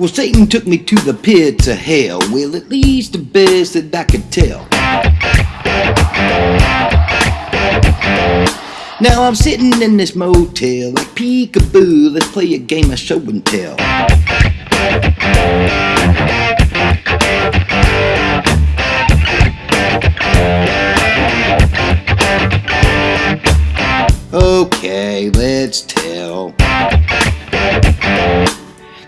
Well, Satan took me to the pits of hell. Well, at least the best that I could tell. Now I'm sitting in this motel like peekaboo. Let's play a game of show and tell. Okay, let's tell.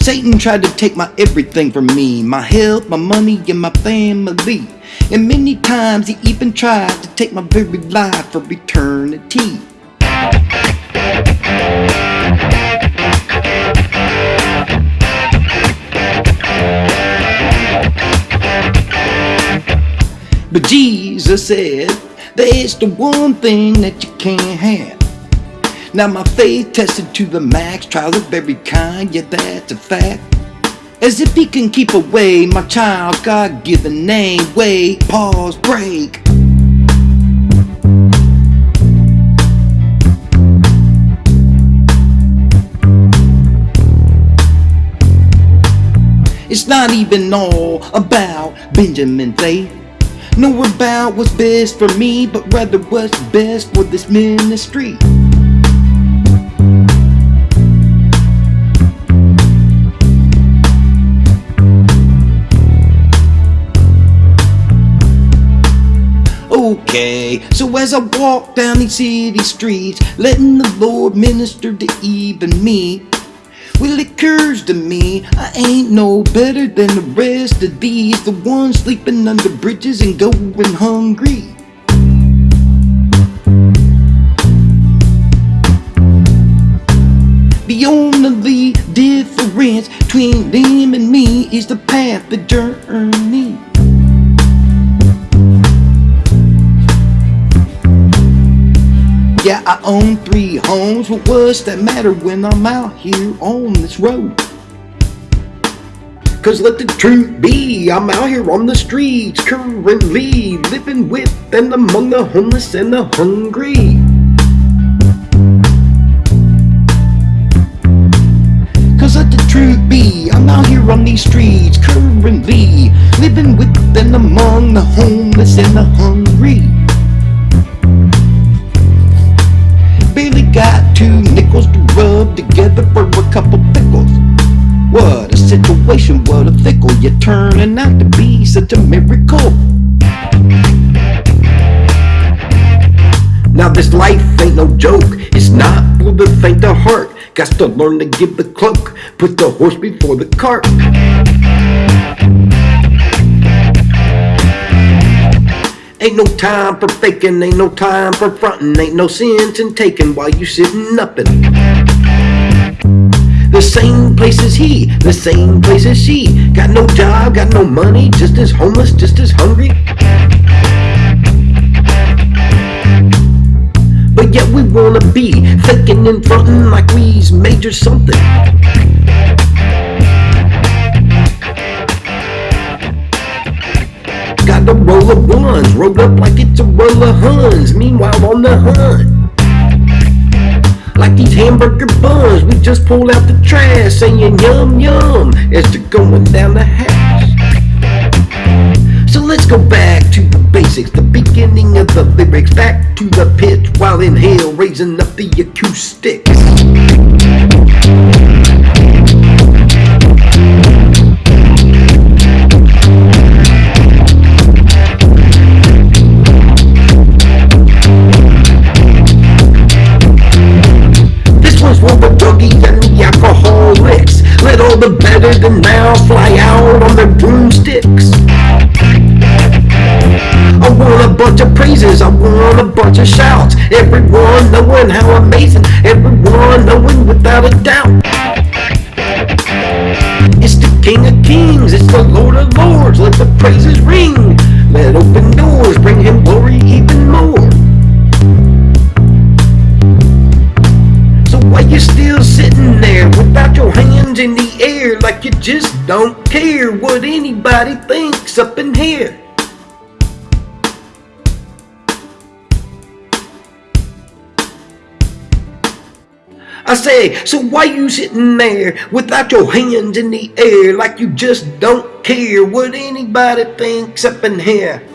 Satan tried to take my everything from me my health, my money, and my family. And many times he even tried to take my very life for eternity. But Jesus said, There's the one thing that you can't have. Now my faith tested to the max, trials of every kind, yeah that's a fact. As if he can keep away my child's God-given name. Wait, pause, break. It's not even all about Benjamin faith. Nor about what's best for me, but rather what's best for this ministry. So as I walk down these city streets, letting the Lord minister to even me, well, it occurs to me I ain't no better than the rest of these, the ones sleeping under bridges and going hungry. The only difference between them and me is the path, the journey. Yeah, I own three homes, but what's that matter when I'm out here on this road? Cause let the truth be, I'm out here on the streets currently, living with and among the homeless and the hungry. Cause let the truth be, I'm out here on these streets currently, living with and among the homeless and the hungry. Two nickels to rub together for a couple pickles. What a situation, what a fickle. You're turning out to be such a miracle. Now this life ain't no joke. It's not for the faint of heart. Got to learn to give the cloak. Put the horse before the cart. Ain't no time for faking, ain't no time for frontin', ain't no sense in taking while you sitting uppin'. The same place as he, the same place as she. Got no job, got no money, just as homeless, just as hungry. But yet we wanna be faking and frontin' like we's major something. Got a roll of ones, rolled up like it's a roll of huns. Meanwhile on the hunt. Like these hamburger buns, we just pulled out the trash, saying yum yum as they're going down the hatch. So let's go back to the basics, the beginning of the lyrics, back to the pitch while in hell, raising up the acoustics. Better than now fly out on their broomsticks. I want a bunch of praises, I want a bunch of shouts. Everyone knowing how amazing, everyone knowing without a doubt. It's the King of Kings, it's the Lord of Lords. Let the praises ring. Let open doors don't care what anybody thinks up in here? I say, so why you sitting there without your hands in the air like you just don't care what anybody thinks up in here?